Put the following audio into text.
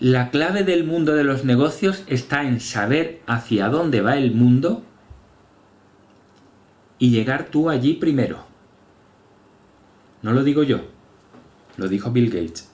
La clave del mundo de los negocios está en saber hacia dónde va el mundo y llegar tú allí primero. No lo digo yo, lo dijo Bill Gates.